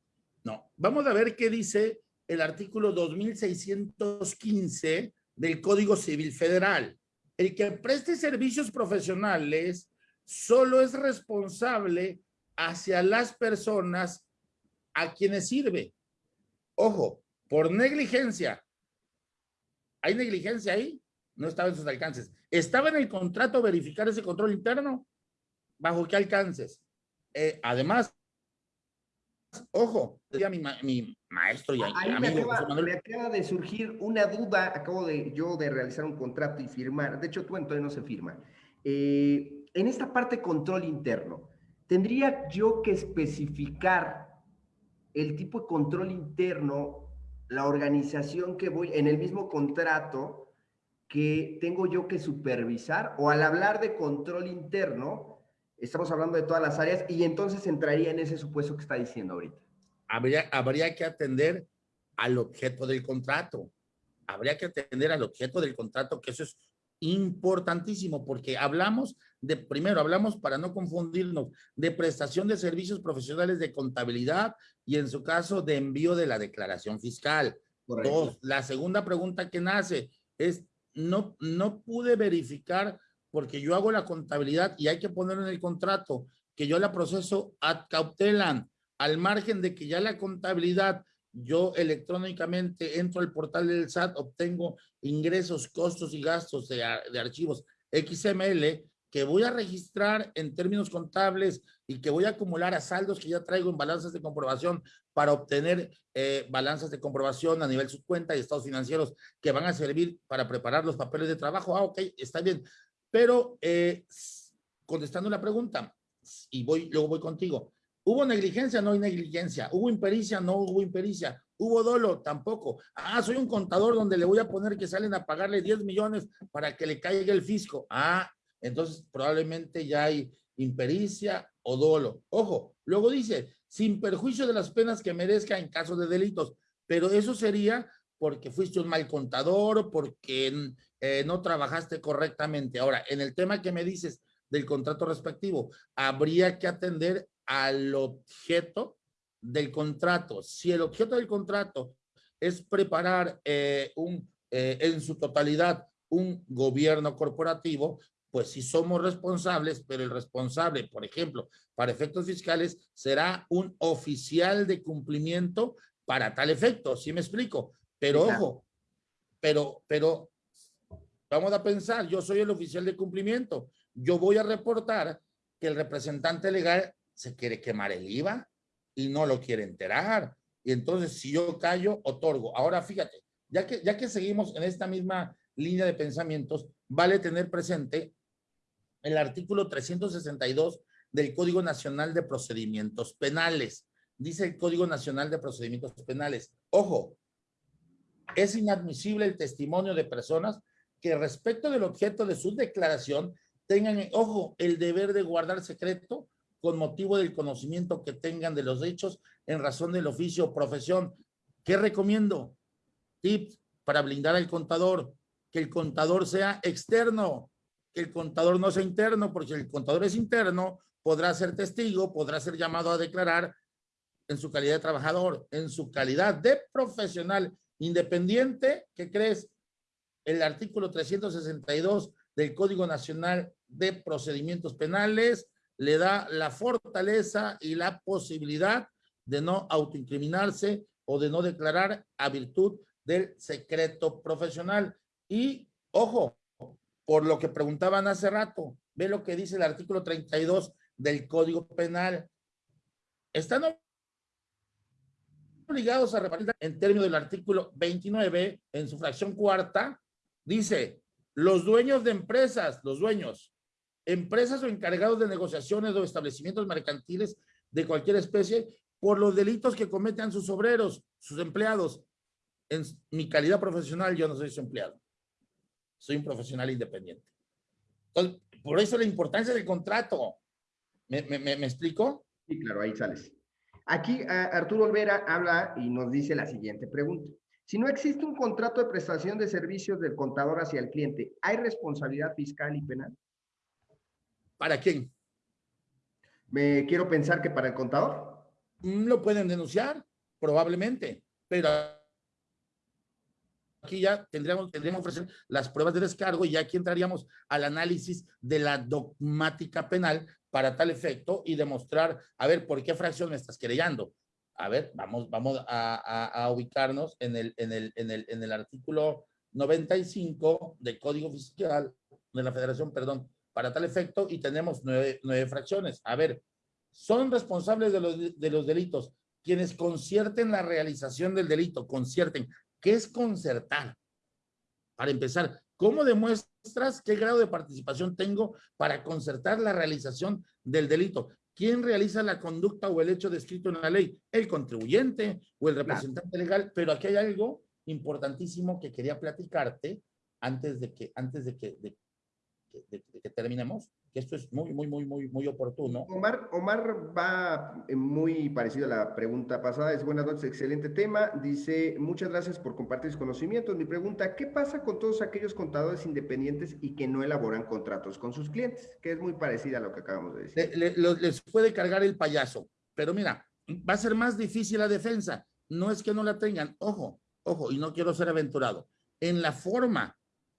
no. Vamos a ver qué dice el artículo 2615 del Código Civil Federal. el que preste servicios profesionales solo es responsable hacia las personas a quienes sirve. Ojo, por negligencia. ¿Hay negligencia ahí? No estaba en sus alcances. ¿Estaba en el contrato verificar ese control interno? ¿Bajo qué alcances? Eh, además, ojo, decía mi, mi maestro y Ahí me acaba, de surgir una duda, acabo de yo de realizar un contrato y firmar, de hecho tú entonces no se firma. Eh, en esta parte control interno, ¿tendría yo que especificar el tipo de control interno, la organización que voy, en el mismo contrato que tengo yo que supervisar? O al hablar de control interno, estamos hablando de todas las áreas y entonces entraría en ese supuesto que está diciendo ahorita. Habría, habría que atender al objeto del contrato. Habría que atender al objeto del contrato, que eso es importantísimo porque hablamos de, primero hablamos para no confundirnos, de prestación de servicios profesionales de contabilidad y en su caso de envío de la declaración fiscal. Dos, la segunda pregunta que nace es, no, no pude verificar porque yo hago la contabilidad y hay que poner en el contrato que yo la proceso ad cautelan, al margen de que ya la contabilidad yo electrónicamente entro al portal del SAT, obtengo ingresos, costos y gastos de, de, archivos XML que voy a registrar en términos contables y que voy a acumular a saldos que ya traigo en balanzas de comprobación para obtener eh, balanzas de comprobación a nivel subcuenta y estados financieros que van a servir para preparar los papeles de trabajo. Ah, ok, está bien. Pero eh, contestando la pregunta, y voy, luego voy contigo, ¿Hubo negligencia? No hay negligencia. ¿Hubo impericia? No hubo impericia. ¿Hubo dolo? Tampoco. Ah, soy un contador donde le voy a poner que salen a pagarle 10 millones para que le caiga el fisco. Ah, entonces probablemente ya hay impericia o dolo. Ojo, luego dice, sin perjuicio de las penas que merezca en caso de delitos. Pero eso sería porque fuiste un mal contador, porque eh, no trabajaste correctamente. Ahora, en el tema que me dices del contrato respectivo, habría que atender al objeto del contrato. Si el objeto del contrato es preparar eh, un, eh, en su totalidad un gobierno corporativo, pues si somos responsables, pero el responsable, por ejemplo, para efectos fiscales, será un oficial de cumplimiento para tal efecto, ¿sí me explico? Pero ojo, pero, pero vamos a pensar, yo soy el oficial de cumplimiento, yo voy a reportar que el representante legal se quiere quemar el IVA y no lo quiere enterar. Y entonces, si yo callo, otorgo. Ahora, fíjate, ya que, ya que seguimos en esta misma línea de pensamientos, vale tener presente el artículo 362 del Código Nacional de Procedimientos Penales. Dice el Código Nacional de Procedimientos Penales, ojo, es inadmisible el testimonio de personas que respecto del objeto de su declaración tengan, ojo, el deber de guardar secreto con motivo del conocimiento que tengan de los hechos en razón del oficio o profesión. ¿Qué recomiendo? Tips para blindar al contador, que el contador sea externo, que el contador no sea interno, porque el contador es interno, podrá ser testigo, podrá ser llamado a declarar en su calidad de trabajador, en su calidad de profesional independiente, ¿qué crees? El artículo 362 del Código Nacional de Procedimientos Penales le da la fortaleza y la posibilidad de no autoincriminarse o de no declarar a virtud del secreto profesional. Y, ojo, por lo que preguntaban hace rato, ve lo que dice el artículo 32 del Código Penal. Están obligados a repartir en términos del artículo 29, en su fracción cuarta, dice, los dueños de empresas, los dueños, empresas o encargados de negociaciones o establecimientos mercantiles de cualquier especie por los delitos que cometan sus obreros, sus empleados. En mi calidad profesional, yo no soy su empleado. Soy un profesional independiente. Entonces, por eso la importancia del contrato. ¿Me, me, me, explico? Sí, claro, ahí sales. Aquí Arturo Olvera habla y nos dice la siguiente pregunta. Si no existe un contrato de prestación de servicios del contador hacia el cliente, ¿hay responsabilidad fiscal y penal? ¿Para quién? Me quiero pensar que para el contador. Mm, lo pueden denunciar, probablemente, pero aquí ya tendríamos, tendríamos que ofrecer las pruebas de descargo y ya aquí entraríamos al análisis de la dogmática penal para tal efecto y demostrar, a ver, ¿por qué fracción me estás querellando? A ver, vamos, vamos a, ubicarnos en el, en, el, en, el, en el artículo 95 del Código Fiscal de la Federación, perdón, para tal efecto y tenemos nueve, nueve fracciones. A ver, son responsables de los, de los delitos quienes concierten la realización del delito, concierten. ¿Qué es concertar? Para empezar, ¿cómo qué grado de participación tengo para concertar la realización del delito? ¿Quién realiza la conducta o el hecho descrito en la ley? El contribuyente o el representante legal. Pero aquí hay algo importantísimo que quería platicarte antes de que, antes de que, de que terminemos esto es muy, muy, muy, muy, muy oportuno. Omar, Omar va eh, muy parecido a la pregunta pasada. Es buenas noches, excelente tema. Dice, muchas gracias por compartir sus conocimientos. Mi pregunta, ¿qué pasa con todos aquellos contadores independientes y que no elaboran contratos con sus clientes? Que es muy parecida a lo que acabamos de decir. les puede cargar el payaso, pero mira, va a ser más difícil la defensa. No es que no la tengan. Ojo, ojo, y no quiero ser aventurado. En la forma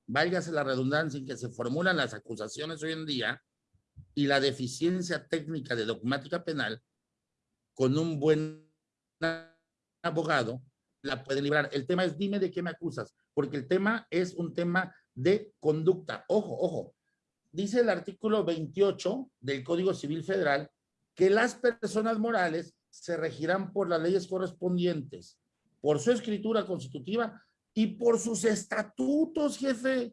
válgase la redundancia en que se formulan las acusaciones hoy en día, y la deficiencia técnica de dogmática penal, con un buen abogado, la puede librar. El tema es, dime de qué me acusas, porque el tema es un tema de conducta. Ojo, ojo. Dice el artículo 28 del Código Civil Federal que las personas morales se regirán por las leyes correspondientes, por su escritura constitutiva y por sus estatutos, jefe.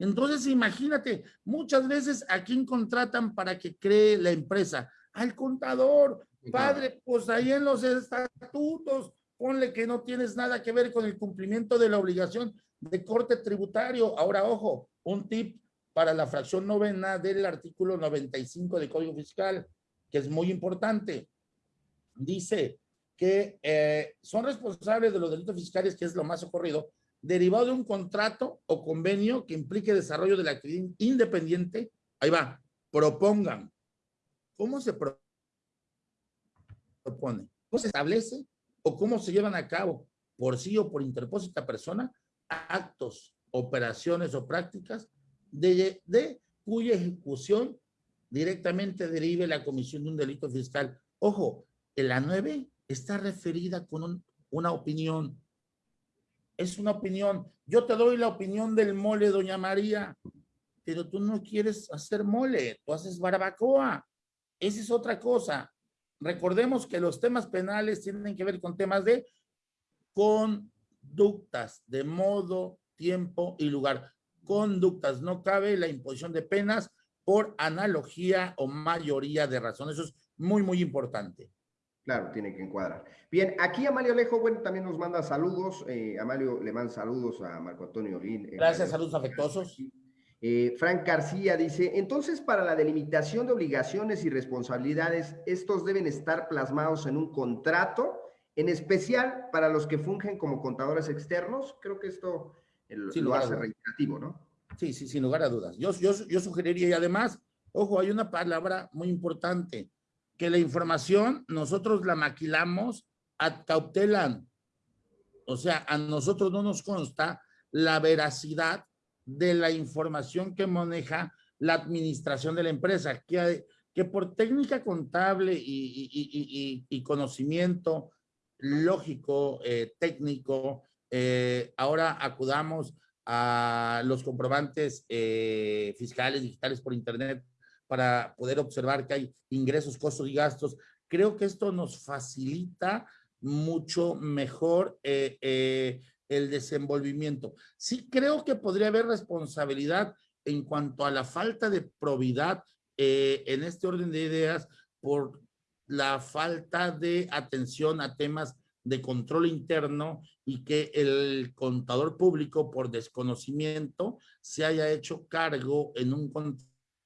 Entonces, imagínate, muchas veces a quién contratan para que cree la empresa, al contador, padre, pues ahí en los estatutos, ponle que no tienes nada que ver con el cumplimiento de la obligación de corte tributario. Ahora, ojo, un tip para la fracción novena del artículo 95 del Código Fiscal, que es muy importante. Dice que eh, son responsables de los delitos fiscales, que es lo más ocurrido, derivado de un contrato o convenio que implique desarrollo de la actividad independiente, ahí va, propongan. ¿Cómo se propone? ¿Cómo se establece o cómo se llevan a cabo por sí o por interpósita persona actos, operaciones o prácticas de, cuya ejecución directamente derive la comisión de un delito fiscal? Ojo, en la 9 está referida con una opinión es una opinión. Yo te doy la opinión del mole, doña María, pero tú no quieres hacer mole, tú haces barbacoa. Esa es otra cosa. Recordemos que los temas penales tienen que ver con temas de conductas, de modo, tiempo y lugar. Conductas, no cabe la imposición de penas por analogía o mayoría de razones. Eso es muy, muy importante. Claro, tiene que encuadrar. Bien, aquí Amalio Alejo, bueno, también nos manda saludos. Eh, Amalio le manda saludos a Marco Antonio Olín. Eh, Gracias, saludos afectuosos. Eh, Frank García dice, entonces para la delimitación de obligaciones y responsabilidades, estos deben estar plasmados en un contrato, en especial para los que fungen como contadores externos. Creo que esto lo hace reiterativo, ¿no? Sí, sí, sin lugar a dudas. Yo, yo, yo sugeriría, y además, ojo, hay una palabra muy importante, que la información nosotros la maquilamos a cautelan. O sea, a nosotros no nos consta la veracidad de la información que maneja la administración de la empresa, que, que por técnica contable y, conocimiento lógico, eh, técnico, eh, ahora acudamos a los comprobantes eh, fiscales digitales por internet para poder observar que hay ingresos, costos y gastos. Creo que esto nos facilita mucho mejor eh, eh, el desenvolvimiento. Sí creo que podría haber responsabilidad en cuanto a la falta de probidad eh, en este orden de ideas por la falta de atención a temas de control interno y que el contador público por desconocimiento se haya hecho cargo en un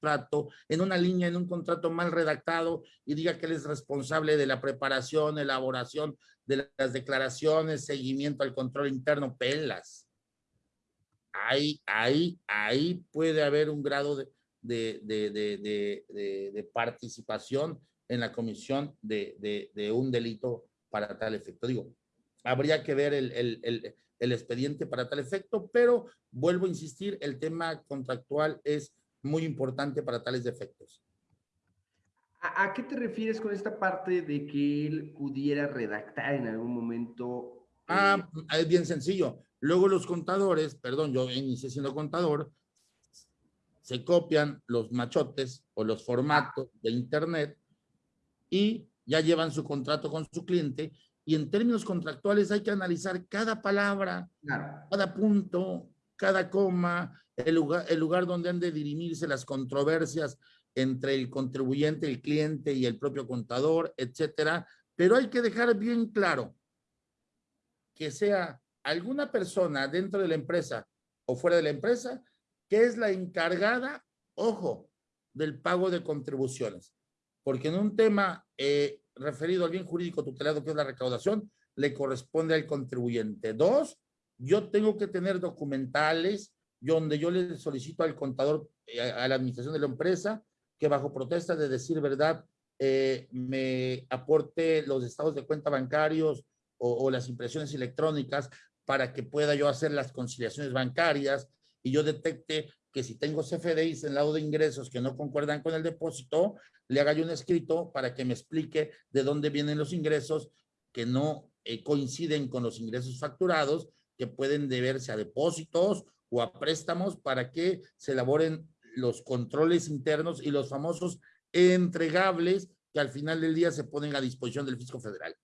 contrato, en una línea, en un contrato mal redactado y diga que él es responsable de la preparación, elaboración de las declaraciones, seguimiento al control interno, pelas. Ahí, ahí, ahí puede haber un grado de, de, de, de participación en la comisión de, un delito para tal efecto. Digo, habría que ver el, el, el, el expediente para tal efecto, pero vuelvo a insistir, el tema contractual es muy importante para tales efectos. ¿A, qué te refieres con esta parte de que él pudiera redactar en algún momento? Ah, eh, es bien sencillo. Luego los contadores, perdón, yo inicié siendo contador, se copian los machotes o los formatos de internet y ya llevan su contrato con su cliente y en términos contractuales hay que analizar cada palabra, cada punto, cada coma, el lugar, el lugar donde han de dirimirse las controversias entre el contribuyente, el cliente y el propio contador, etcétera. Pero hay que dejar bien claro que sea alguna persona dentro de la empresa o fuera de la empresa que es la encargada, ojo, del pago de contribuciones. Porque en un tema eh, referido al bien jurídico tutelado, que es la recaudación, le corresponde al contribuyente. Dos, yo tengo que tener documentales donde yo le solicito al contador, eh, a la administración de la empresa, que bajo protesta de decir verdad, eh, me aporte los estados de cuenta bancarios o, las impresiones electrónicas para que pueda yo hacer las conciliaciones bancarias y yo detecte que si tengo CFDIs en lado de ingresos que no concuerdan con el depósito, le haga yo un escrito para que me explique de dónde vienen los ingresos que no eh, coinciden con los ingresos facturados, que pueden deberse a depósitos o a préstamos para que se elaboren los controles internos y los famosos entregables que al final del día se ponen a disposición del fisco federal.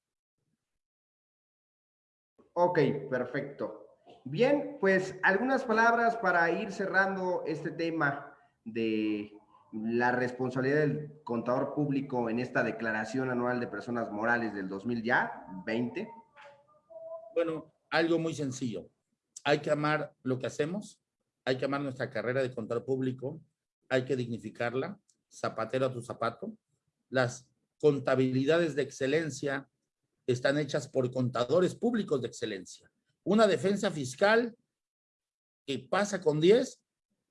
Ok, perfecto. Bien, pues algunas palabras para ir cerrando este tema de la responsabilidad del contador público en esta declaración anual de personas morales del 2020. Bueno, algo muy sencillo. Hay que amar lo que hacemos, hay que amar nuestra carrera de contador público, hay que dignificarla, zapatero a tu zapato. Las contabilidades de excelencia están hechas por contadores públicos de excelencia. Una defensa fiscal que pasa con 10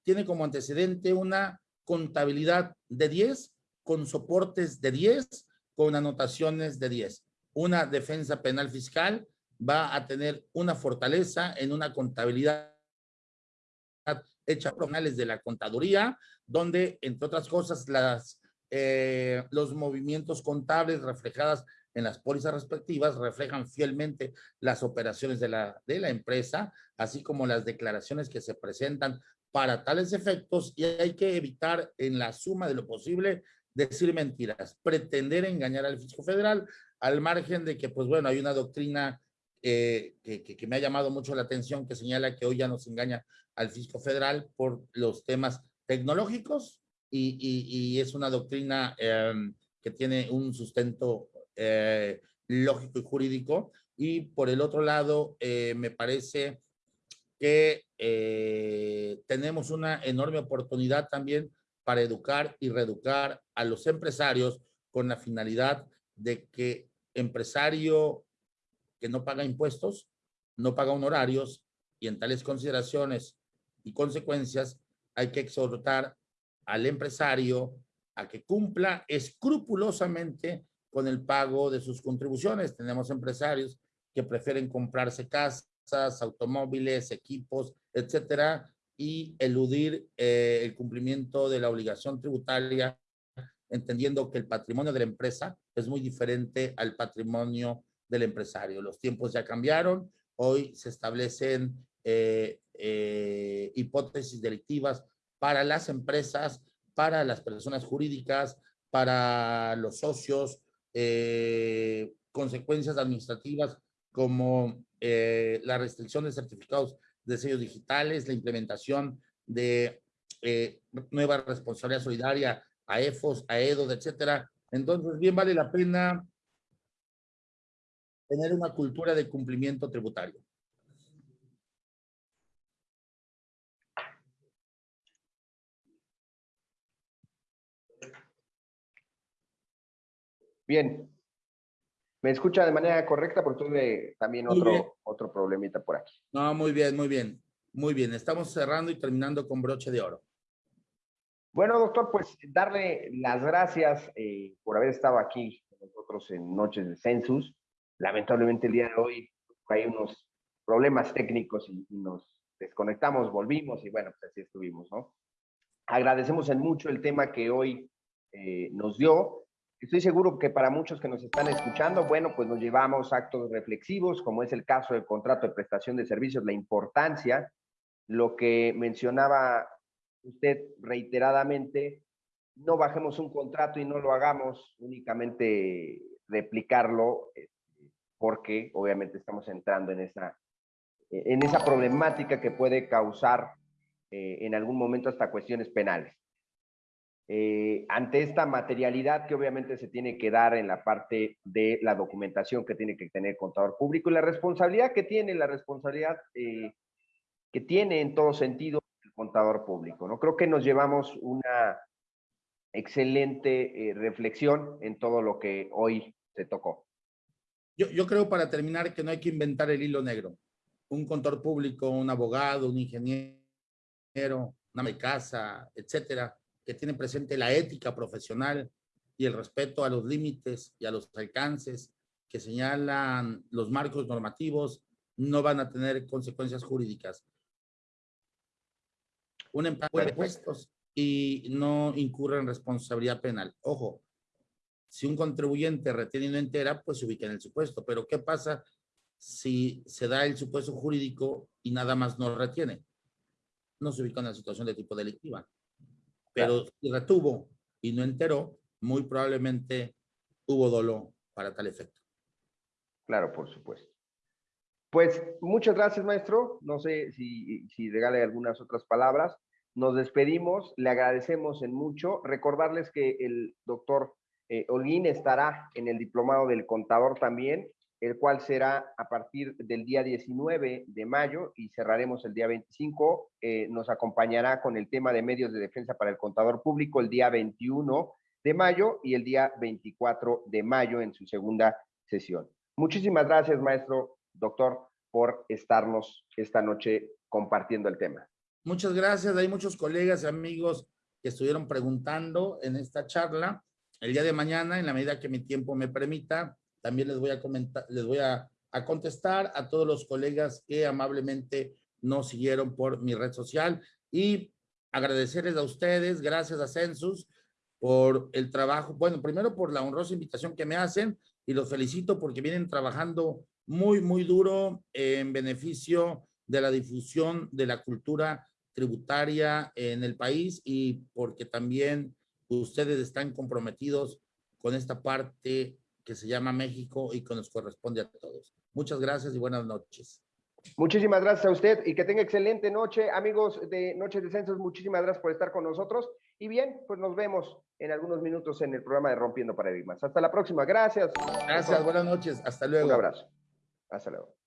tiene como antecedente una contabilidad de 10 con soportes de 10 con anotaciones de 10. Una defensa penal fiscal va a tener una fortaleza en una contabilidad hecha por de la contaduría, donde, entre otras cosas, las, eh, los movimientos contables reflejadas en las pólizas respectivas reflejan fielmente las operaciones de la, de la empresa, así como las declaraciones que se presentan para tales efectos y hay que evitar en la suma de lo posible decir mentiras, pretender engañar al fisco federal al margen de que, pues bueno, hay una doctrina eh, que, que, me ha llamado mucho la atención que señala que hoy ya nos engaña al fisco federal por los temas tecnológicos y, y, es una doctrina em, que tiene un sustento eh, lógico y jurídico. Y por el otro lado, eh, me parece que eh, tenemos una enorme oportunidad también para educar y reeducar a los empresarios con la finalidad de que empresario que no paga impuestos, no paga honorarios y en tales consideraciones y consecuencias hay que exhortar al empresario a que cumpla escrupulosamente con el pago de sus contribuciones. Tenemos empresarios que prefieren comprarse casas, automóviles, equipos, etcétera, y eludir eh, el cumplimiento de la obligación tributaria, entendiendo que el patrimonio de la empresa es muy diferente al patrimonio del empresario. Los tiempos ya cambiaron, hoy se establecen eh, eh, hipótesis delictivas para las empresas, para las personas jurídicas, para los socios, eh, consecuencias administrativas como la restricción de certificados de sellos digitales, la implementación de nueva responsabilidad solidaria a EFOS, a EDOS, etcétera. Entonces, bien vale la pena tener una cultura de cumplimiento tributario. Bien. ¿Me escucha de manera correcta? Porque tuve también otro, otro problemita por aquí. No, muy bien, muy bien. Muy bien. Estamos cerrando y terminando con broche de oro. Bueno, doctor, pues darle las gracias eh, por haber estado aquí con nosotros en Noches de Census. Lamentablemente el día de hoy hay unos problemas técnicos y, nos desconectamos, volvimos y bueno, pues así estuvimos, ¿no? Agradecemos en mucho el tema que hoy eh, nos dio. Estoy seguro que para muchos que nos están escuchando, bueno, pues nos llevamos actos reflexivos, como es el caso del contrato de prestación de servicios, la importancia, lo que mencionaba usted reiteradamente, no bajemos un contrato y no lo hagamos únicamente replicarlo, este, porque obviamente estamos entrando en esa, en esa problemática que puede causar eh, en algún momento hasta cuestiones penales. Eh, ante esta materialidad que obviamente se tiene que dar en la parte de la documentación que tiene que tener el contador público y la responsabilidad que tiene, la responsabilidad eh, que tiene en todo sentido el contador público. ¿no? Creo que nos llevamos una excelente reflexión en todo lo que hoy se tocó. Yo, yo creo para terminar que no hay que inventar el hilo negro. Un contador público, un abogado, un ingeniero, una casa, etcétera, que tiene presente la ética profesional y el respeto a los límites y a los alcances que señalan los marcos normativos, no van a tener consecuencias jurídicas. Un empleado de puestos y no incurre en responsabilidad penal. Ojo, si un contribuyente retiene una entera, pues se ubica en el supuesto. Pero ¿qué pasa si se da el supuesto jurídico y nada más no retiene? No se ubica en la situación de tipo delictiva. Pero si retuvo y no enteró, muy probablemente hubo dolo para tal efecto. Claro, por supuesto. Pues muchas gracias, maestro. No sé si, si regale algunas otras palabras. Nos despedimos, le agradecemos en mucho. Recordarles que el doctor eh, Holguín estará en el diplomado del contador también, el cual será a partir del día 19 de mayo y cerraremos el día 25. Eh, nos acompañará con el tema de medios de defensa para el contador público el día 21 de mayo y el día 24 de mayo en su segunda sesión. Muchísimas gracias, maestro, doctor, por estarnos esta noche compartiendo el tema. Muchas gracias. Hay muchos colegas y amigos que estuvieron preguntando en esta charla. El día de mañana, en la medida que mi tiempo me permita, también les voy a comentar, les voy a, contestar a todos los colegas que amablemente nos siguieron por mi red social. Y agradecerles a ustedes, gracias a Census, por el trabajo, bueno, primero por la honrosa invitación que me hacen y los felicito porque vienen trabajando muy, muy duro en beneficio de la difusión de la cultura tributaria en el país y porque también ustedes están comprometidos con esta parte que se llama México y que nos corresponde a todos. Muchas gracias y buenas noches. Muchísimas gracias a usted y que tenga excelente noche. Amigos de Noche de Censos, muchísimas gracias por estar con nosotros. Y bien, pues nos vemos en algunos minutos en el programa de Rompiendo Paradigmas. Hasta la próxima. Gracias. Gracias, buenas noches. Hasta luego. Un abrazo. Hasta luego.